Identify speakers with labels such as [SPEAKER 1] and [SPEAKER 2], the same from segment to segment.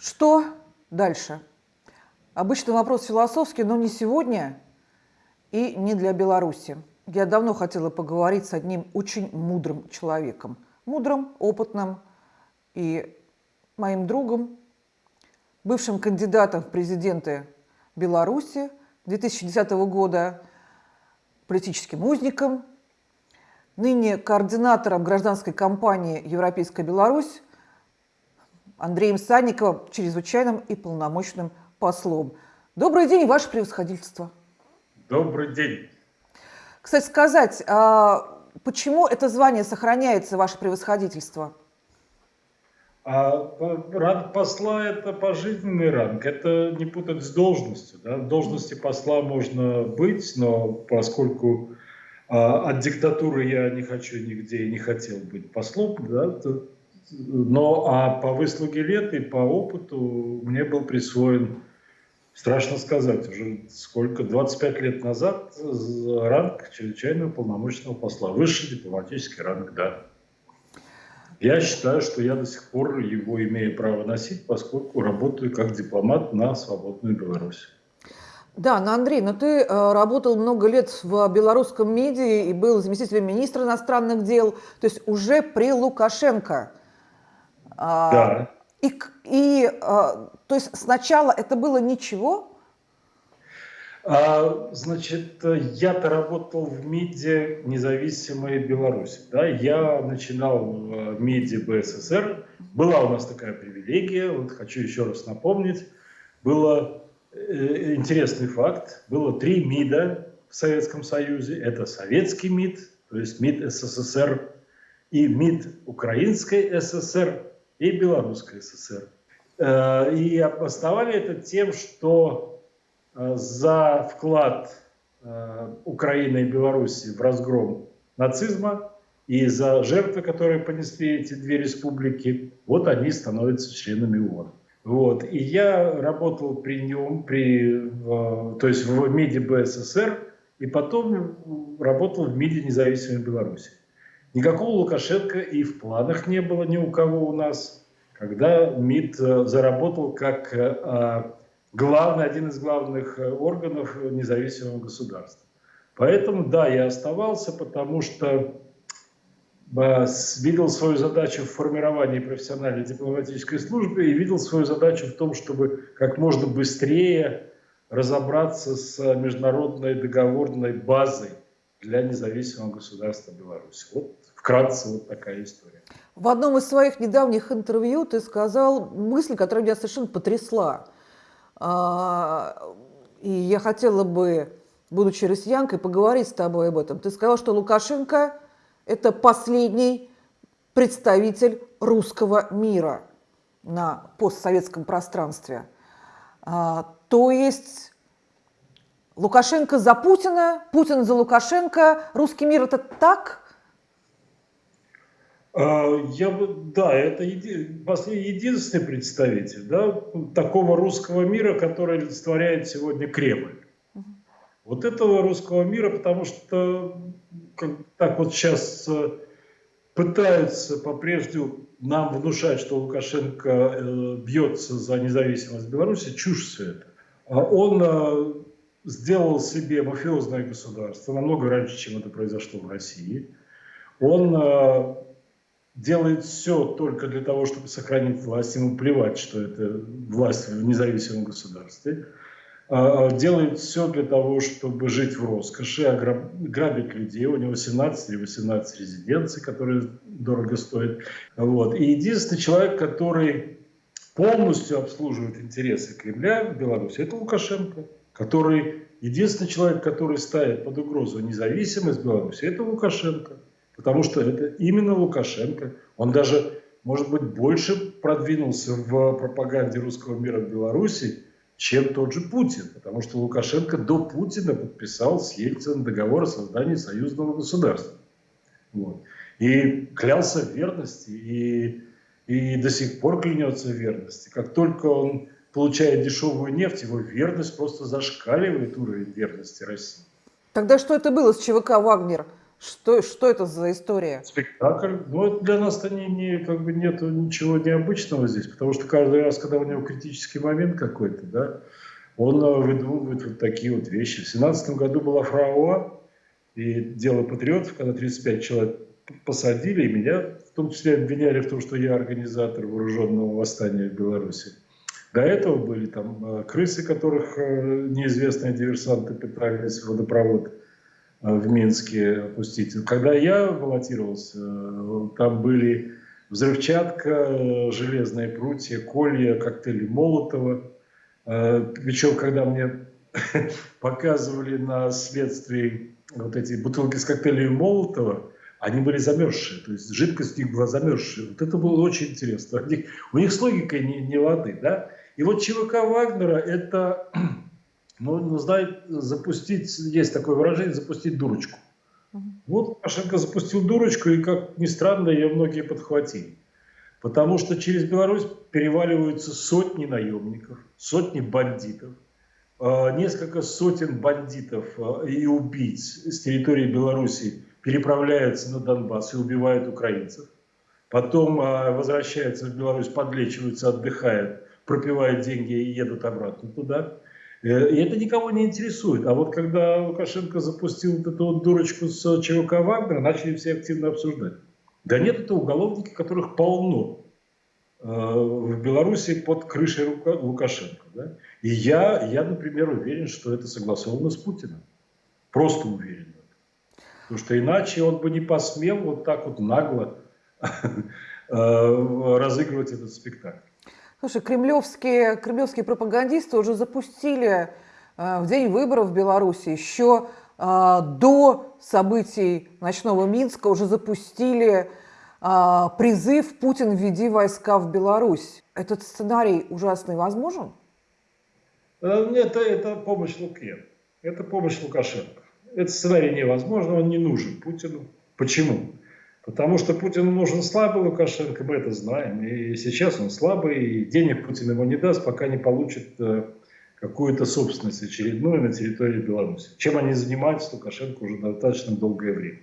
[SPEAKER 1] Что дальше? Обычный вопрос философский, но не сегодня и не для Беларуси. Я давно хотела поговорить с одним очень мудрым человеком. Мудрым, опытным и моим другом, бывшим кандидатом в президенты Беларуси 2010 года, политическим узником, ныне координатором гражданской кампании «Европейская Беларусь» Андреем Санниковым, чрезвычайным и полномочным послом. Добрый день, ваше превосходительство.
[SPEAKER 2] Добрый день.
[SPEAKER 1] Кстати сказать, а почему это звание сохраняется, ваше превосходительство?
[SPEAKER 2] А ранг посла – это пожизненный ранг, это не путать с должностью. Да? В должности посла можно быть, но поскольку а, от диктатуры я не хочу нигде и не хотел быть послом, да, то но а по выслуге лет и по опыту мне был присвоен, страшно сказать, уже сколько, 25 лет назад ранг чрезвычайного полномочного посла. Высший дипломатический ранг, да. Я считаю, что я до сих пор его имею право носить, поскольку работаю как дипломат на свободную Беларусь.
[SPEAKER 1] Да, но Андрей, но ты э, работал много лет в белорусском медиа и был заместителем министра иностранных дел, то есть уже при Лукашенко.
[SPEAKER 2] А, да.
[SPEAKER 1] И, и а, то есть сначала это было ничего?
[SPEAKER 2] А, значит, я-то работал в МИДе независимой Беларуси. Да? Я начинал в МИДе БССР. Была у нас такая привилегия, вот хочу еще раз напомнить. Было э, интересный факт. Было три МИДа в Советском Союзе. Это Советский МИД, то есть МИД СССР, и МИД Украинской ССР, и Белорусской ССР. Э, и обосновали это тем, что э, за вклад э, Украины и Беларуси в разгром нацизма и за жертвы, которые понесли эти две республики, вот они становятся членами ООН. Вот. И я работал при нем, при, то есть в МИДе БССР, и потом работал в МИДе независимой Беларуси. Никакого Лукашенко и в планах не было ни у кого у нас, когда МИД э, заработал как э, а, главный, один из главных э, органов независимого государства. Поэтому, да, я оставался, потому что видел свою задачу в формировании профессиональной дипломатической службы и видел свою задачу в том, чтобы как можно быстрее разобраться с международной договорной базой для независимого государства Беларусь. Вот вкратце вот такая история.
[SPEAKER 1] В одном из своих недавних интервью ты сказал мысль, которая меня совершенно потрясла. А, и я хотела бы, будучи россиянкой, поговорить с тобой об этом. Ты сказал, что Лукашенко – это последний представитель русского мира на постсоветском пространстве. А, то есть Лукашенко за Путина, Путин за Лукашенко, русский мир – это так –
[SPEAKER 2] а, я бы, да, это еди, единственный представитель да, такого русского мира, который олицетворяет сегодня Кремль. Вот этого русского мира, потому что как, так вот сейчас э, пытаются по-прежнему нам внушать, что Лукашенко э, бьется за независимость Беларуси, чушь все это. А он э, сделал себе мафиозное государство намного раньше, чем это произошло в России. Он э, делает все только для того, чтобы сохранить власть, ему плевать, что это власть в независимом государстве, а, а делает все для того, чтобы жить в роскоши, грабить людей. У него 17 или 18 резиденций, которые дорого стоят. Вот. И единственный человек, который полностью обслуживает интересы Кремля в Беларуси, это Лукашенко, который единственный человек, который ставит под угрозу независимость Беларуси, это Лукашенко потому что это именно Лукашенко. Он даже, может быть, больше продвинулся в пропаганде русского мира в Беларуси, чем тот же Путин, потому что Лукашенко до Путина подписал с Ельцином договор о создании союзного государства. Вот. И клялся в верности, и, и до сих пор клянется в верности. Как только он получает дешевую нефть, его верность просто зашкаливает уровень верности России.
[SPEAKER 1] Тогда что это было с ЧВК «Вагнер»? Что, что это за история?
[SPEAKER 2] Спектакль. Ну, для нас-то не, не, как бы нет ничего необычного здесь, потому что каждый раз, когда у него критический момент какой-то, да, он э, выдумывает вот такие вот вещи. В семнадцатом году была Фрауа и дело патриотов, когда 35 человек посадили, и меня в том числе обвиняли в том, что я организатор вооруженного восстания в Беларуси. До этого были там э, крысы, которых э, неизвестные диверсанты пытались в водопровод в Минске опустить. Когда я баллотировался, там были взрывчатка, железные прутья, колья, коктейли Молотова. Причем, когда мне показывали на следствии вот эти бутылки с коктейлем Молотова, они были замерзшие, то есть жидкость у них была замерзшая. Вот это было очень интересно. У них, у них с логикой не, не лады, да? И вот ЧВК Вагнера это, ну, знает, запустить, есть такое выражение, запустить дурочку. Вот Лукашенко запустил дурочку, и, как ни странно, ее многие подхватили. Потому что через Беларусь переваливаются сотни наемников, сотни бандитов, а, несколько сотен бандитов а, и убийц с территории Беларуси переправляются на Донбасс и убивают украинцев. Потом а, возвращаются в Беларусь, подлечиваются, отдыхают, пропивают деньги и едут обратно туда. Э, и это никого не интересует. А вот когда Лукашенко запустил вот эту вот дурочку с ЧВК Вагнера, начали все активно обсуждать. Да нет, это уголовники, которых полно э, в Беларуси под крышей Лукашенко. Да? И я, я, например, уверен, что это согласовано с Путиным. Просто уверен. Потому что иначе он бы не посмел вот так вот нагло э, разыгрывать этот спектакль.
[SPEAKER 1] Слушай, кремлевские, кремлевские пропагандисты уже запустили э, в день выборов в Беларуси еще а, до событий ночного Минска уже запустили а, призыв «Путин, введи войска в Беларусь». Этот сценарий ужасный возможен?
[SPEAKER 2] Э, нет, это, это помощь Луке. Это помощь Лукашенко. Этот сценарий невозможен, он не нужен Путину. Почему? Потому что Путину нужен слабый Лукашенко, мы это знаем. И сейчас он слабый, и денег Путин ему не даст, пока не получит э, какую-то собственность очередную на территории Беларуси. Чем они занимаются, Лукашенко уже достаточно долгое время.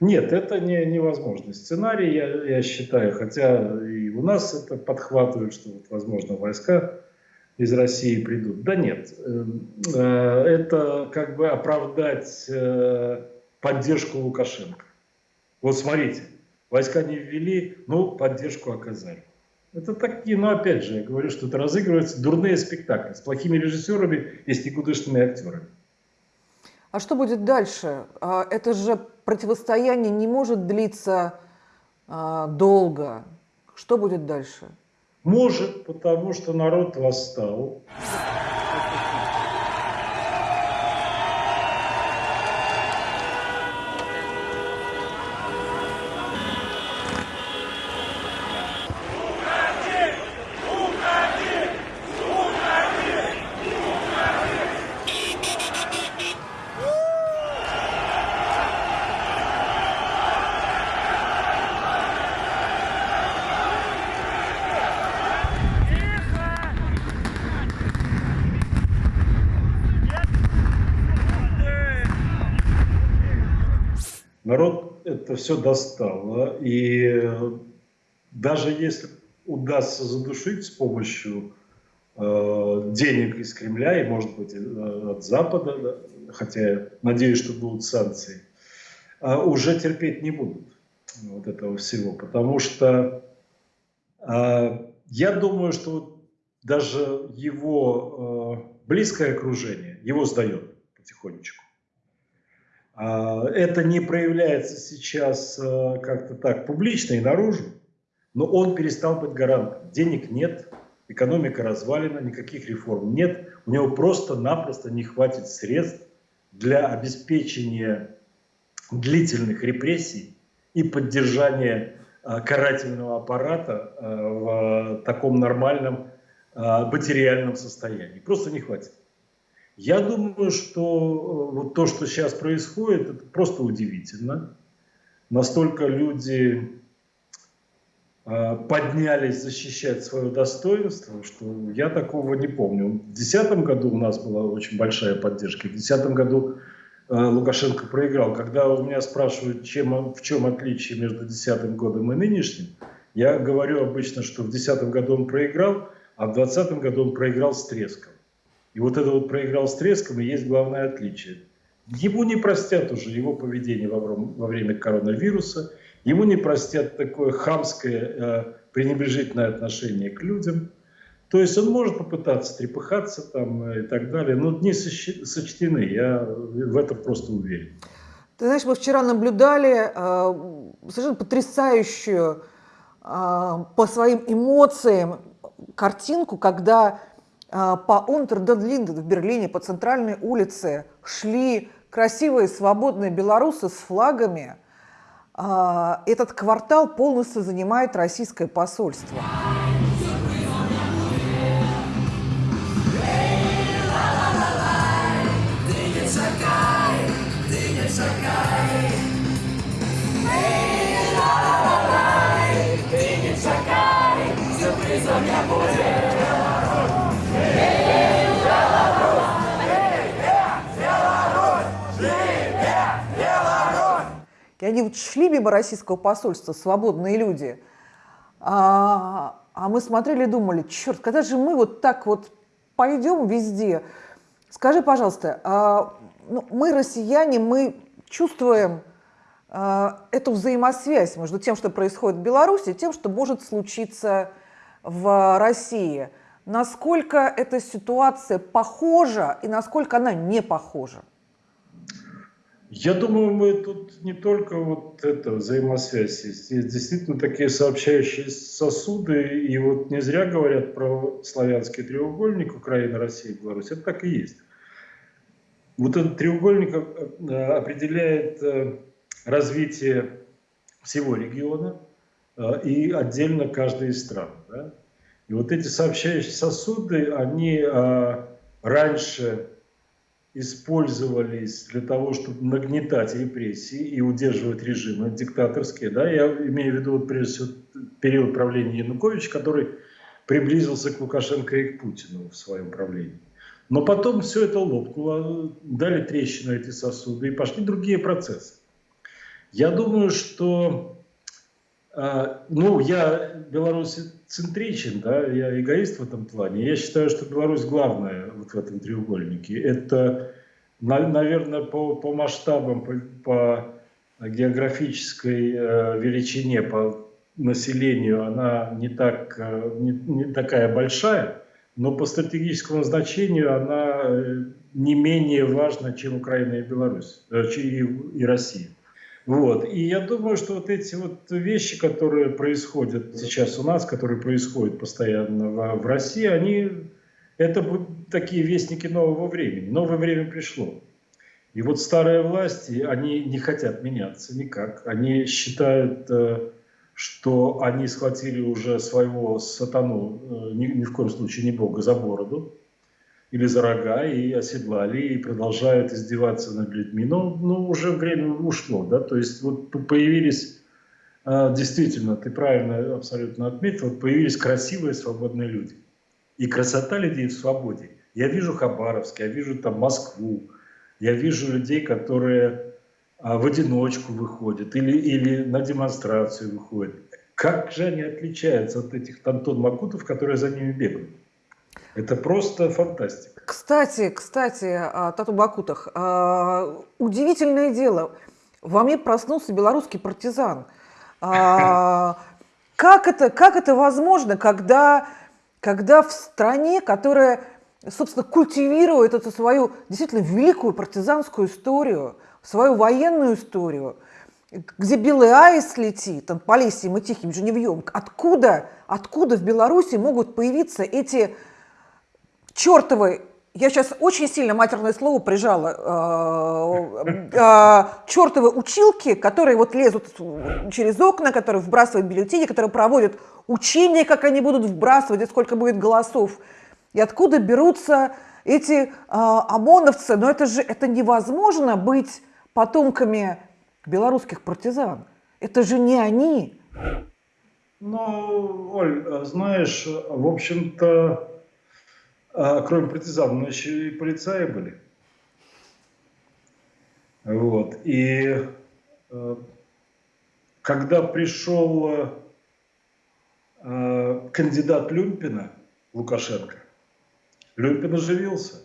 [SPEAKER 2] Нет, это не, невозможный сценарий, я, я считаю, хотя и у нас это подхватывают, что, вот, возможно, войска из России придут. Да нет, эм, э, это как бы оправдать э, поддержку Лукашенко. Вот смотрите, войска не ввели, но поддержку оказали. Это такие, но опять же, я говорю, что это разыгрываются дурные спектакли с плохими режиссерами и с никудышными актерами.
[SPEAKER 1] А что будет дальше? А, это же противостояние не может длиться а, долго. Что будет дальше?
[SPEAKER 2] Может, потому что народ восстал. Это все достало. И даже если удастся задушить с помощью э, денег из Кремля и, может быть, э, от Запада, да, хотя я надеюсь, что будут санкции, э, уже терпеть не будут вот этого всего. Потому что э, я думаю, что даже его э, близкое окружение его сдает потихонечку. А, это не проявляется сейчас э, как-то так публично и наружу, но он перестал быть гарантом. Денег нет, экономика развалена, никаких реформ нет. У него просто-напросто не хватит средств для обеспечения длительных репрессий и поддержания э, карательного аппарата э, в таком нормальном материальном состоянии. Просто не хватит. Я думаю, что э, вот то, что сейчас происходит, это просто удивительно. Настолько люди э, поднялись защищать свое достоинство, что я такого не помню. В 2010 году у нас была очень большая поддержка. В 2010 году Лукашенко проиграл. Когда у меня спрашивают, чем, в чем отличие между 2010 годом и нынешним, я говорю обычно, что в 2010 году он проиграл, а в 2020 году он проиграл с треском. И вот это вот проиграл с треском и есть главное отличие. Ему не простят уже его поведение во, время коронавируса, ему не простят такое хамское, э, пренебрежительное отношение к людям. То есть он может попытаться трепыхаться там и так далее, но дни сочтены, я в этом просто уверен.
[SPEAKER 1] Ты знаешь, мы вчера наблюдали э, совершенно потрясающую э, по своим эмоциям картинку, когда э, по Унтерден-Линден в Берлине, по центральной улице шли красивые свободные белорусы с флагами. Э, этот квартал полностью занимает российское посольство. Они вот шли мимо российского посольства, свободные люди, а, а мы смотрели и думали, черт, когда же мы вот так вот пойдем везде? Скажи, пожалуйста, а, ну, мы, россияне, мы чувствуем а, эту взаимосвязь между тем, что происходит в Беларуси, и тем, что может случиться в России. Насколько эта ситуация похожа и насколько она не похожа?
[SPEAKER 2] Я думаю, мы тут не только вот эта взаимосвязь есть. Есть действительно такие сообщающие сосуды. И вот не зря говорят про славянский треугольник Украина, Россия, Беларусь. Это так и есть. Вот этот треугольник э, определяет э, развитие всего региона э, и отдельно каждой из стран. Да? И вот эти сообщающие сосуды, они раньше использовались для того, чтобы нагнетать репрессии и удерживать режимы диктаторские. Да? Я имею в виду вот, прежде всего период правления Януковича, который приблизился к Лукашенко и к Путину в своем правлении. Но потом все это лопнуло, дали трещину эти сосуды и пошли другие процессы. Я думаю, что ну, я белорусцентричен, да, я эгоист в этом плане. Я считаю, что Беларусь главная вот в этом треугольнике. Это, наверное, по, по масштабам, по, по географической э, величине, по населению она не, так, э, не, не такая большая, но по стратегическому значению она э, не менее важна, чем Украина и Беларусь, и, и Россия. Вот. И я думаю, что вот эти вот вещи, которые происходят сейчас у нас, которые происходят постоянно в, в России, они это такие вестники нового времени. Новое время пришло. И вот старые власти, они не хотят меняться никак. Они считают, э, что они схватили уже своего сатану, э, ни, ни в коем случае не Бога, за бороду или за рога и оседлали, и продолжают издеваться над людьми. Но, но уже время ушло, да, то есть вот появились, а, действительно, ты правильно абсолютно отметил, появились красивые свободные люди. И красота людей в свободе. Я вижу Хабаровск, я вижу там Москву, я вижу людей, которые а, в одиночку выходят или, или на демонстрацию выходят. Как же они отличаются от этих Антон Макутов, которые за ними бегают? Это просто фантастика.
[SPEAKER 1] Кстати, кстати, о Тату Бакутах. А, удивительное дело. Во мне проснулся белорусский партизан. А, как это, как это возможно, когда, когда в стране, которая, собственно, культивирует эту свою действительно великую партизанскую историю, свою военную историю, где белый аист летит, там, по лесям и тихим женевьем, откуда, откуда в Беларуси могут появиться эти чертовы, я сейчас очень сильно матерное слово прижала, э, э, чертовы училки, которые вот лезут через окна, которые вбрасывают бюллетени, которые проводят учения, как они будут вбрасывать, и сколько будет голосов. И откуда берутся эти э, ОМОНовцы? Но это же это невозможно быть потомками белорусских партизан. Это же не они.
[SPEAKER 2] Ну, Оль, знаешь, в общем-то, а, кроме партизан, но еще и полицаи были. Вот. И э, когда пришел э, кандидат Люмпина, Лукашенко, Люмпин оживился.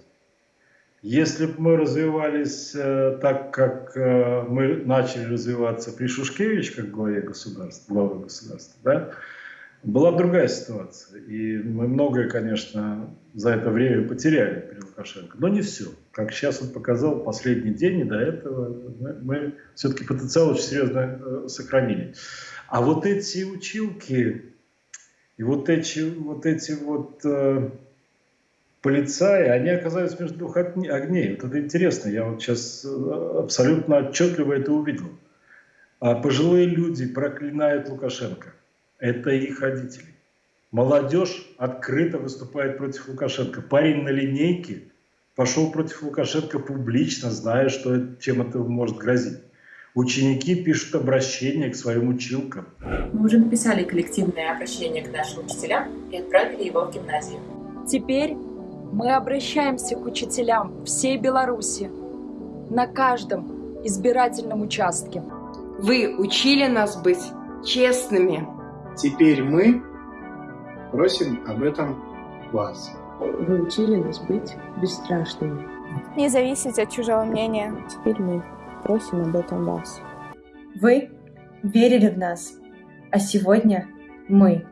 [SPEAKER 2] Если бы мы развивались э, так, как э, мы начали развиваться при Шушкевич, как главе государства, главы государства, да, была другая ситуация. И мы многое, конечно, за это время потеряли при Лукашенко. Но не все. Как сейчас он показал, последний день и до этого мы, все-таки потенциал очень серьезно э, сохранили. А вот эти училки и вот эти вот, эти вот э, полицаи, они оказались между двух огней. Вот это интересно, я вот сейчас э, абсолютно отчетливо это увидел. А пожилые люди проклинают Лукашенко. Это их родители. Молодежь открыто выступает против Лукашенко. Парень на линейке пошел против Лукашенко публично, зная, что, чем это может грозить. Ученики пишут обращение к своим училкам.
[SPEAKER 3] Мы уже написали коллективное обращение к нашим учителям и отправили его в гимназию.
[SPEAKER 4] Теперь мы обращаемся к учителям всей Беларуси на каждом избирательном участке.
[SPEAKER 5] Вы учили нас быть честными.
[SPEAKER 6] Теперь мы просим об этом вас.
[SPEAKER 7] Вы учили нас быть бесстрашными.
[SPEAKER 8] Не зависеть от чужого мнения.
[SPEAKER 7] Теперь мы просим об этом вас.
[SPEAKER 9] Вы верили в нас, а сегодня мы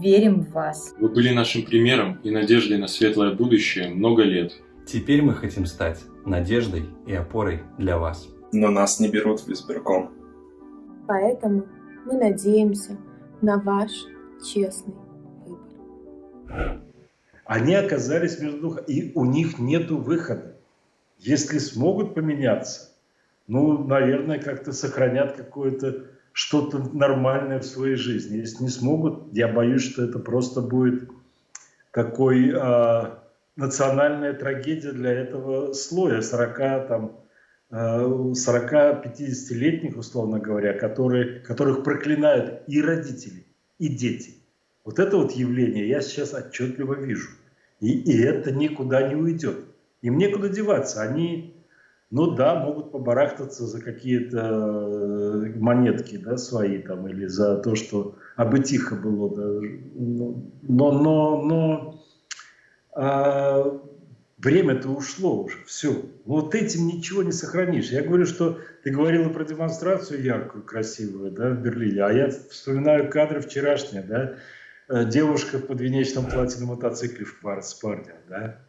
[SPEAKER 9] верим в вас.
[SPEAKER 10] Вы были нашим примером и надеждой на светлое будущее много лет.
[SPEAKER 11] Теперь мы хотим стать надеждой и опорой для вас.
[SPEAKER 12] Но нас не берут в избирком.
[SPEAKER 8] Поэтому мы надеемся на ваш честный выбор.
[SPEAKER 2] Они оказались между двух, и у них нет выхода. Если смогут поменяться, ну, наверное, как-то сохранят какое-то что-то нормальное в своей жизни. Если не смогут, я боюсь, что это просто будет такой э, национальная трагедия для этого слоя 40 там 40-50-летних, э, условно говоря, которые, которых проклинают и родители, и дети. Вот это вот явление я сейчас отчетливо вижу. И, и это никуда не уйдет. Им некуда деваться. Они ну да, могут побарахтаться за какие-то э, монетки да, свои там, или за то, что абы тихо было. Да. Но, но, но а, время-то ушло уже, все. Вот этим ничего не сохранишь. Я говорю, что ты говорила про демонстрацию яркую, красивую да, в Берлине, а я вспоминаю кадры вчерашние, да, э, девушка в подвенечном платье на мотоцикле в пар с парнем, да.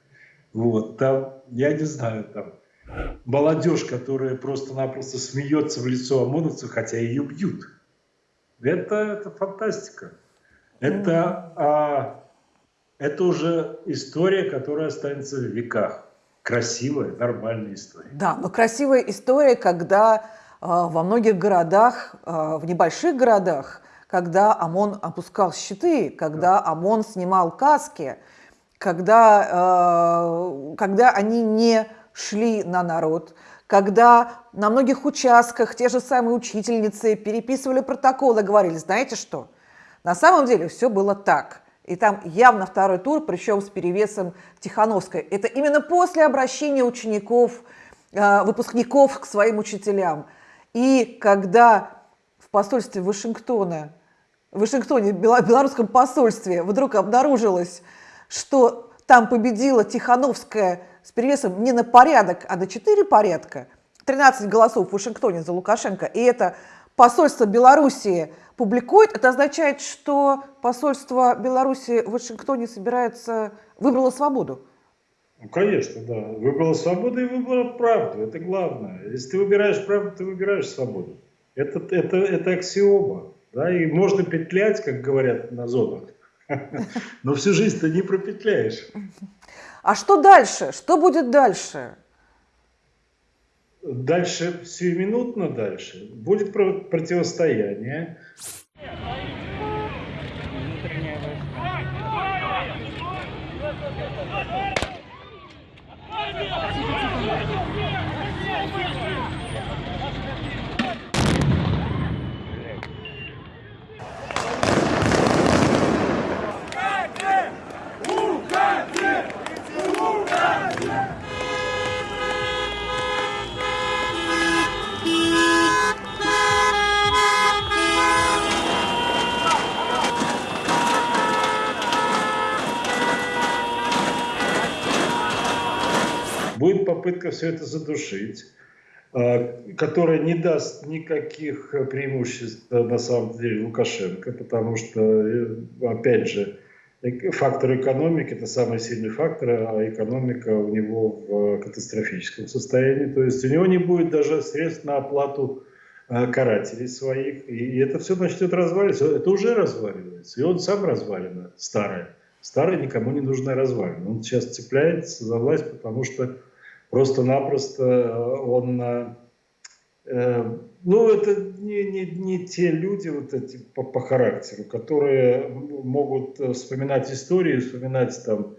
[SPEAKER 2] Вот, там, я не знаю, там, молодежь, которая просто-напросто смеется в лицо ОМОНовцу, хотя ее бьют. Это, это фантастика. Это, а, это уже история, которая останется в веках. Красивая, нормальная история.
[SPEAKER 1] Да, но красивая история, когда а, во многих городах, а, в небольших городах, когда ОМОН опускал щиты, когда ОМОН снимал каски, когда, а, когда они не шли на народ, когда на многих участках те же самые учительницы переписывали протоколы, говорили, знаете что, на самом деле все было так. И там явно второй тур, причем с перевесом Тихановской. Это именно после обращения учеников, э, выпускников к своим учителям. И когда в посольстве Вашингтона, в Вашингтоне, в белорусском посольстве вдруг обнаружилось, что там победила Тихановская с перевесом не на порядок, а на 4 порядка, 13 голосов в Вашингтоне за Лукашенко, и это посольство Белоруссии публикует, это означает, что посольство Беларуси в Вашингтоне собирается, выбрало свободу.
[SPEAKER 2] Ну, конечно, да. Выбрала свободу и выбрала правду. Это главное. Если ты выбираешь правду, ты выбираешь свободу. Это, это, это аксиома. Да? И можно петлять, как говорят на зонах. Но всю жизнь ты не пропетляешь.
[SPEAKER 1] А что дальше? Что будет дальше?
[SPEAKER 2] Дальше, сиюминутно дальше, будет противостояние. Попытка все это задушить, э, которая не даст никаких преимуществ э, на самом деле Лукашенко, потому что, э, опять же, фактор экономики – это самый сильный фактор, а экономика у него в катастрофическом состоянии. То есть у него не будет даже средств на оплату карателей своих. И это все начнет разваливаться. Это уже разваливается. И он сам развалено, старое. Старая никому не нужная развалина. Он сейчас цепляется за власть, потому что просто-напросто он... Э, ну, это не, не, не те люди вот эти по, по характеру, которые могут вспоминать историю, вспоминать там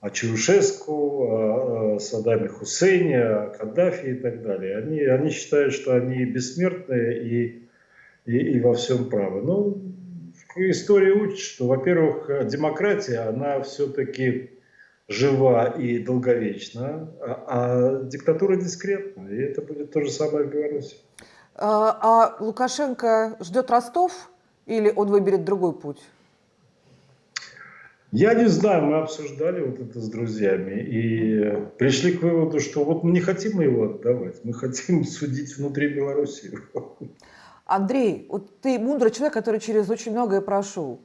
[SPEAKER 2] о Чаушеску, о, о Саддаме Хусейне, о Каддафи и так далее. Они, они считают, что они бессмертные и, и, и во всем правы. Ну, история учит, что, во-первых, демократия, она все-таки жива и долговечна, а, а диктатура дискретна. И это будет то же самое в Беларуси.
[SPEAKER 1] А, а Лукашенко ждет Ростов или он выберет другой путь?
[SPEAKER 2] Я не знаю, мы обсуждали вот это с друзьями и пришли к выводу, что вот мы не хотим его отдавать, мы хотим судить внутри Беларуси.
[SPEAKER 1] Андрей, вот ты мудрый человек, который через очень многое прошел.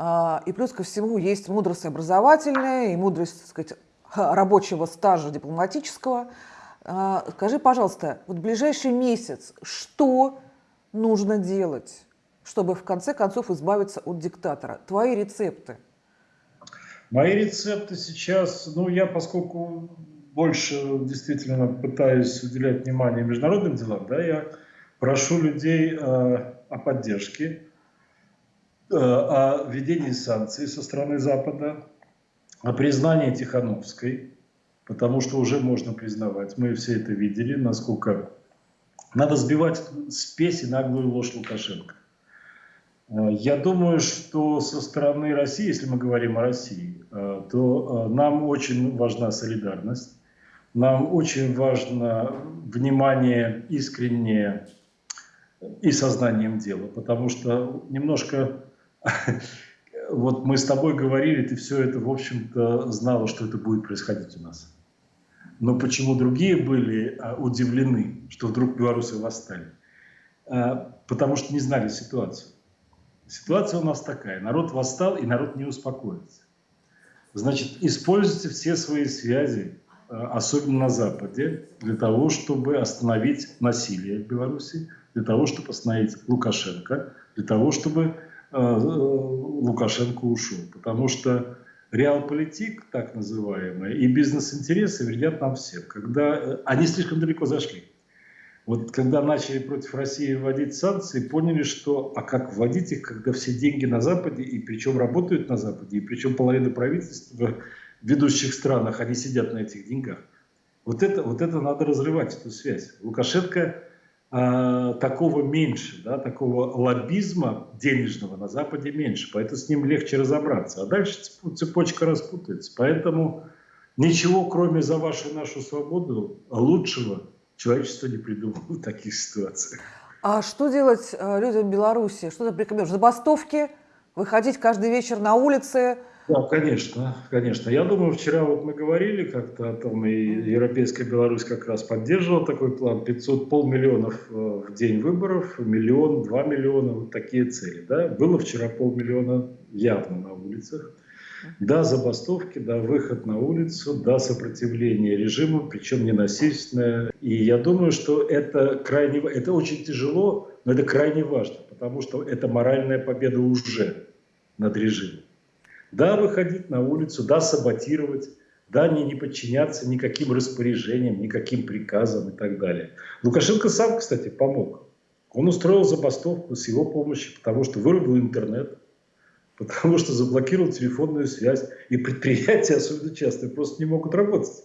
[SPEAKER 1] А, и плюс ко всему есть мудрость образовательная и мудрость, так сказать, рабочего стажа дипломатического. А, скажи, пожалуйста, вот ближайший месяц что нужно делать, чтобы в конце концов избавиться от диктатора? Твои рецепты.
[SPEAKER 2] Мои рецепты сейчас, ну я поскольку больше действительно пытаюсь уделять внимание международным делам, да, я прошу людей э, о поддержке, о введении санкций со стороны Запада, о признании Тихановской, потому что уже можно признавать, мы все это видели, насколько надо сбивать спесь и наглую ложь Лукашенко. Э, я думаю, что со стороны России, если мы говорим о России, то нам очень важна солидарность, нам очень важно внимание искреннее и сознанием дела, потому что немножко вот мы с тобой говорили, ты все это, в общем-то, знала, что это будет происходить у нас. Но почему другие были а, удивлены, что вдруг белорусы восстали? А, потому что не знали ситуацию. Ситуация у нас такая. Народ восстал, и народ не успокоится. Значит, используйте все свои связи, а, особенно на Западе, для того, чтобы остановить насилие в Беларуси, для того, чтобы остановить Лукашенко, для того, чтобы Лукашенко ушел. Потому что реалполитик, так называемый, и бизнес-интересы вредят нам всем. Когда э, они слишком далеко зашли. Вот когда начали против России вводить санкции, поняли, что а как вводить их, когда все деньги на Западе, и причем работают на Западе, и причем половина правительств в ведущих странах, они сидят на этих деньгах. Вот это, вот это надо разрывать, эту связь. Лукашенко э, такого меньше, да, такого лоббизма денежного на Западе меньше, поэтому с ним легче разобраться. А дальше цепочка распутается. Поэтому ничего, кроме за вашу нашу свободу, лучшего человечество не придумало в таких ситуациях.
[SPEAKER 1] А что делать э, людям в Беларуси? Что ты порекомендуешь? Забастовки? Выходить каждый вечер на улицы?
[SPEAKER 2] Да, конечно, конечно. Я думаю, вчера вот мы говорили как-то о том, и Европейская Беларусь как раз поддерживала такой план. 500, полмиллионов э, в день выборов, миллион, два миллиона, вот такие цели. Да? Было вчера полмиллиона явно на улицах. Да, забастовки, да, выход на улицу, да, сопротивление режиму, причем ненасильственное. И я думаю, что это крайне, это очень тяжело, но это крайне важно, потому что это моральная победа уже над режимом. Да, выходить на улицу, да, саботировать, да, не, не подчиняться никаким распоряжениям, никаким приказам и так далее. Лукашенко сам, кстати, помог. Он устроил забастовку с его помощью, потому что вырубил интернет, потому что заблокировал телефонную связь, и предприятия, особенно частные, просто не могут работать.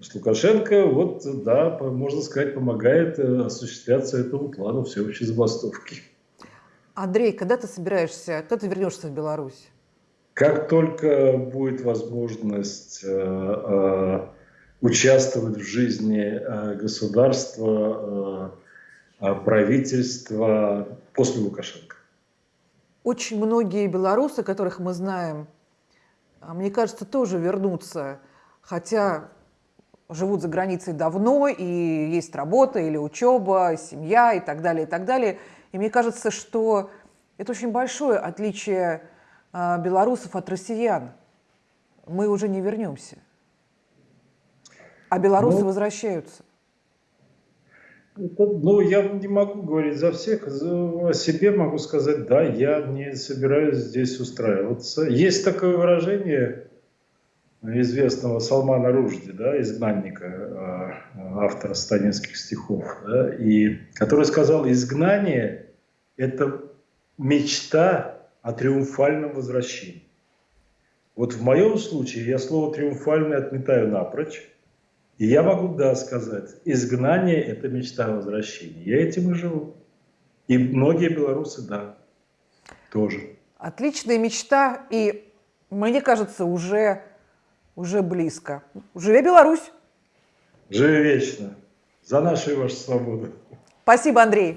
[SPEAKER 2] Что Лукашенко, вот, да, можно сказать, помогает э, осуществляться этому плану всеобщей забастовки.
[SPEAKER 1] Андрей, когда ты собираешься, когда ты вернешься в Беларусь?
[SPEAKER 2] Как только будет возможность э, э, участвовать в жизни э, государства, правительства после Лукашенко.
[SPEAKER 1] Очень многие белорусы, которых мы знаем, а, мне кажется, тоже вернутся. Хотя живут за границей давно, и есть работа или учеба, семья и так далее, и так далее. И мне кажется, что это очень большое отличие белорусов от россиян. Мы уже не вернемся. А белорусы
[SPEAKER 2] Ну,
[SPEAKER 1] возвращаются.
[SPEAKER 2] Это, ну, я не могу говорить за всех, за- о себе могу сказать, да, я не собираюсь здесь устраиваться. Есть такое выражение известного Салмана Ружди, да, изгнанника, э, автора станинских стихов, да, и, который сказал, изгнание – это мечта о триумфальном возвращении. Вот в моем случае я слово «триумфальный» отметаю напрочь, и я могу, да, сказать, изгнание – это мечта о возвращении. Я этим и живу. И многие белорусы, да, тоже.
[SPEAKER 1] Отличная мечта, и мне кажется, уже, уже близко. Живе Беларусь!
[SPEAKER 2] Живи вечно. За нашу и вашу свободу.
[SPEAKER 1] Спасибо, Андрей.